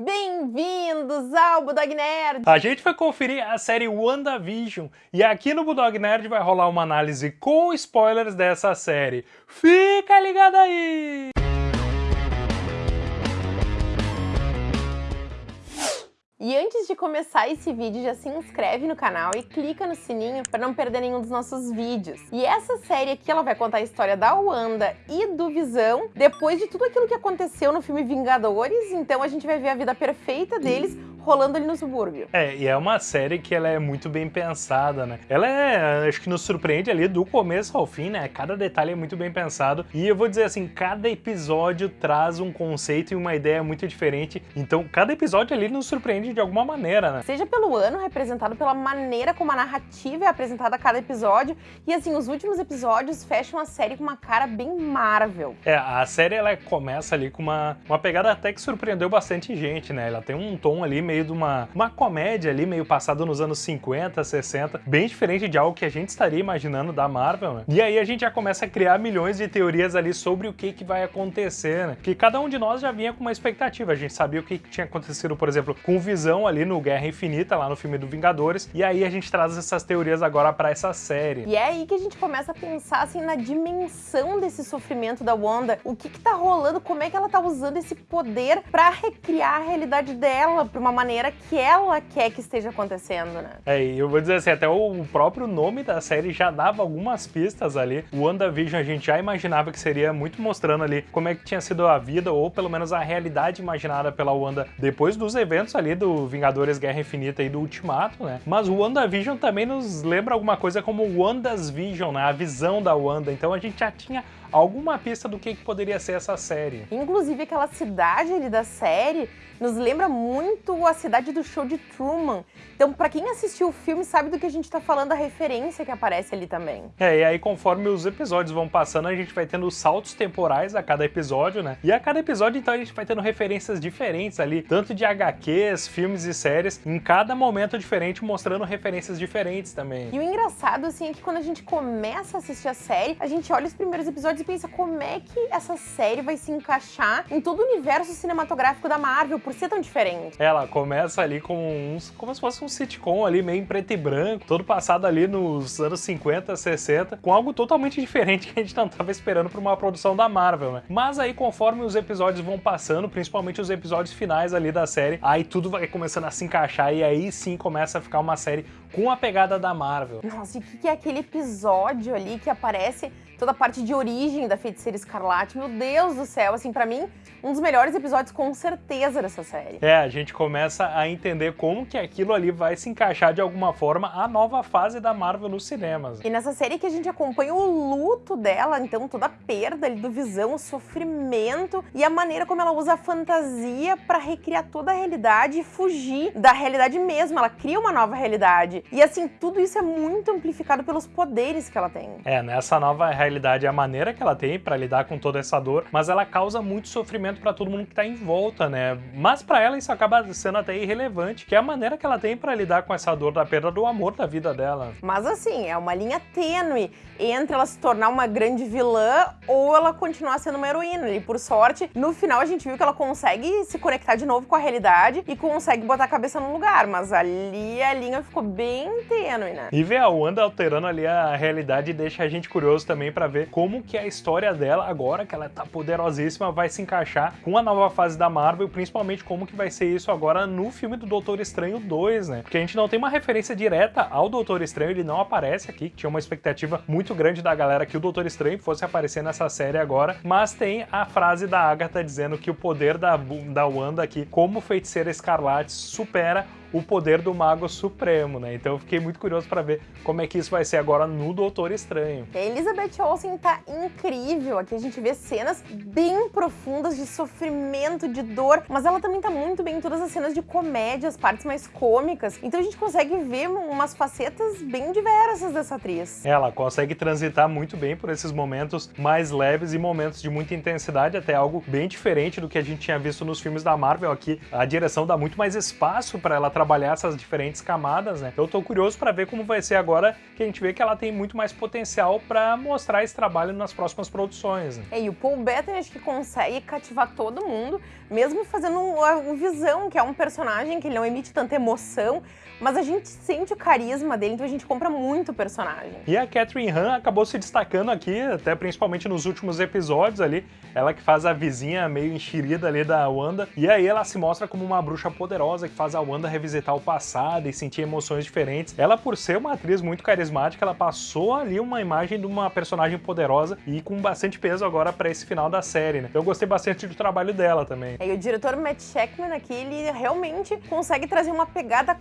Bem-vindos ao Budog Nerd! A gente vai conferir a série WandaVision e aqui no Budog Nerd vai rolar uma análise com spoilers dessa série. Fica ligado aí! De começar esse vídeo, já se inscreve no canal e clica no sininho para não perder nenhum dos nossos vídeos. E essa série aqui, ela vai contar a história da Wanda e do Visão, depois de tudo aquilo que aconteceu no filme Vingadores, então a gente vai ver a vida perfeita deles, rolando ali no subúrbio. É, e é uma série que ela é muito bem pensada, né? Ela é, acho que nos surpreende ali do começo ao fim, né? Cada detalhe é muito bem pensado. E eu vou dizer assim, cada episódio traz um conceito e uma ideia muito diferente. Então, cada episódio ali nos surpreende de alguma maneira, né? Seja pelo ano, representado pela maneira como a narrativa é apresentada a cada episódio. E assim, os últimos episódios fecham a série com uma cara bem Marvel. É, a série ela começa ali com uma, uma pegada até que surpreendeu bastante gente, né? Ela tem um tom ali meio meio de uma, uma comédia ali, meio passado nos anos 50, 60, bem diferente de algo que a gente estaria imaginando da Marvel, né? E aí a gente já começa a criar milhões de teorias ali sobre o que, que vai acontecer, né? Que cada um de nós já vinha com uma expectativa, a gente sabia o que, que tinha acontecido, por exemplo, com Visão ali no Guerra Infinita, lá no filme do Vingadores, e aí a gente traz essas teorias agora para essa série. E é aí que a gente começa a pensar, assim, na dimensão desse sofrimento da Wanda, o que que tá rolando, como é que ela tá usando esse poder para recriar a realidade dela, pra uma maneira maneira que ela quer que esteja acontecendo, né? É, e eu vou dizer assim, até o próprio nome da série já dava algumas pistas ali. O WandaVision a gente já imaginava que seria muito mostrando ali como é que tinha sido a vida, ou pelo menos a realidade imaginada pela Wanda depois dos eventos ali do Vingadores Guerra Infinita e do Ultimato, né? Mas o WandaVision também nos lembra alguma coisa como Wanda's Vision, né? A visão da Wanda. Então a gente já tinha alguma pista do que, que poderia ser essa série. Inclusive aquela cidade ali da série nos lembra muito a cidade do show de Truman. Então, para quem assistiu o filme, sabe do que a gente tá falando, a referência que aparece ali também. É, e aí conforme os episódios vão passando, a gente vai tendo saltos temporais a cada episódio, né? E a cada episódio, então, a gente vai tendo referências diferentes ali, tanto de HQs, filmes e séries, em cada momento diferente, mostrando referências diferentes também. E o engraçado, assim, é que quando a gente começa a assistir a série, a gente olha os primeiros episódios e pensa como é que essa série vai se encaixar em todo o universo cinematográfico da Marvel, por ser tão diferente. Ela começa ali com uns, como se fosse um sitcom ali, meio em preto e branco, todo passado ali nos anos 50, 60, com algo totalmente diferente que a gente não estava esperando para uma produção da Marvel, né? Mas aí, conforme os episódios vão passando, principalmente os episódios finais ali da série, aí tudo vai começando a se encaixar e aí sim começa a ficar uma série com a pegada da Marvel. Nossa, e o que é aquele episódio ali que aparece toda a parte de origem da Feiticeira Escarlate. Meu Deus do céu, assim, para mim, um dos melhores episódios com certeza dessa série. É, a gente começa a entender como que aquilo ali vai se encaixar de alguma forma a nova fase da Marvel nos cinemas. E nessa série que a gente acompanha o luto dela, então toda a perda ali do Visão, o sofrimento e a maneira como ela usa a fantasia para recriar toda a realidade e fugir da realidade mesmo. Ela cria uma nova realidade. E assim, tudo isso é muito amplificado pelos poderes que ela tem. É, nessa nova realidade realidade é a maneira que ela tem para lidar com toda essa dor, mas ela causa muito sofrimento para todo mundo que tá em volta, né? Mas para ela isso acaba sendo até irrelevante, que é a maneira que ela tem para lidar com essa dor da perda do amor da vida dela. Mas assim, é uma linha tênue entre ela se tornar uma grande vilã ou ela continuar sendo uma heroína. E por sorte, no final a gente viu que ela consegue se conectar de novo com a realidade e consegue botar a cabeça no lugar, mas ali a linha ficou bem tênue, né? E ver a Wanda alterando ali a realidade deixa a gente curioso também para ver como que a história dela, agora que ela tá poderosíssima, vai se encaixar com a nova fase da Marvel, principalmente como que vai ser isso agora no filme do Doutor Estranho 2, né? Porque a gente não tem uma referência direta ao Doutor Estranho, ele não aparece aqui, tinha uma expectativa muito grande da galera que o Doutor Estranho fosse aparecer nessa série agora, mas tem a frase da Agatha dizendo que o poder da, da Wanda aqui, como feiticeira escarlate, supera o poder do Mago Supremo, né? Então eu fiquei muito curioso para ver como é que isso vai ser agora no Doutor Estranho. A Elizabeth Olsen tá incrível. Aqui a gente vê cenas bem profundas de sofrimento, de dor, mas ela também tá muito bem em todas as cenas de comédia, as partes mais cômicas. Então a gente consegue ver umas facetas bem diversas dessa atriz. Ela consegue transitar muito bem por esses momentos mais leves e momentos de muita intensidade, até algo bem diferente do que a gente tinha visto nos filmes da Marvel aqui. A direção dá muito mais espaço para ela trabalhar essas diferentes camadas, né? Eu tô curioso para ver como vai ser agora que a gente vê que ela tem muito mais potencial para mostrar esse trabalho nas próximas produções. Né? É, e o Paul Bettany acho que consegue cativar todo mundo, mesmo fazendo um, um Visão, que é um personagem que ele não emite tanta emoção, mas a gente sente o carisma dele, então a gente compra muito o personagem. E a Catherine Han acabou se destacando aqui, até principalmente nos últimos episódios ali, ela que faz a vizinha meio enxerida ali da Wanda, e aí ela se mostra como uma bruxa poderosa que faz a Wanda revisitar o passado e sentir emoções diferentes. Ela, por ser uma atriz muito carismática, ela passou ali uma imagem de uma personagem poderosa e com bastante peso agora para esse final da série, né? Eu gostei bastante do trabalho dela também. É, e o diretor Matt Sheckman aqui, ele realmente consegue trazer uma pegada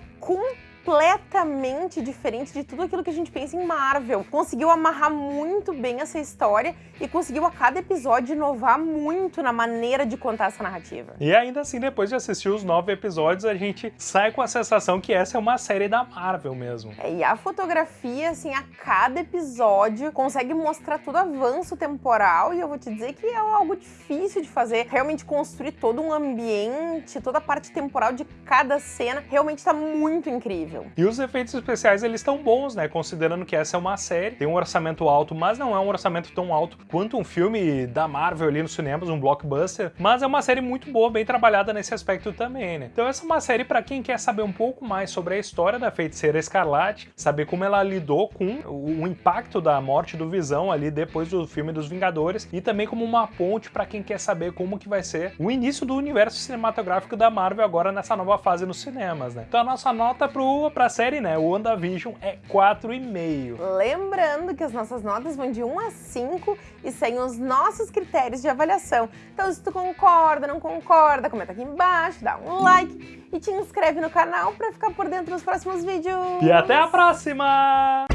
completamente diferente de tudo aquilo que a gente pensa em Marvel. Conseguiu amarrar muito bem essa história e conseguiu a cada episódio inovar muito na maneira de contar essa narrativa. E ainda assim, depois de assistir os nove episódios, a gente sai com a sensação que essa é uma série da Marvel mesmo. É, e a fotografia, assim, a cada episódio consegue mostrar todo o avanço temporal e eu vou te dizer que é algo difícil de fazer. Realmente construir todo um ambiente, toda a parte temporal de cada cena, realmente está muito incrível. E os efeitos especiais, eles estão bons, né? Considerando que essa é uma série, tem um orçamento alto, mas não é um orçamento tão alto quanto um filme da Marvel ali nos cinemas, um blockbuster, mas é uma série muito boa, bem trabalhada nesse aspecto também, né? Então essa é uma série para quem quer saber um pouco mais sobre a história da Feiticeira Escarlate, saber como ela lidou com o impacto da morte do Visão ali depois do filme dos Vingadores e também como uma ponte para quem quer saber como que vai ser o início do universo cinematográfico da Marvel agora nessa nova fase nos cinemas, né? Então a nossa nota pro, pra série, né, o WandaVision é 4,5. Lembrando que as nossas notas vão de 1 a 5 e seguem os nossos critérios de avaliação. Então se tu concorda, não concorda, comenta aqui embaixo, dá um like e te inscreve no canal para ficar por dentro dos próximos vídeos. E até a próxima!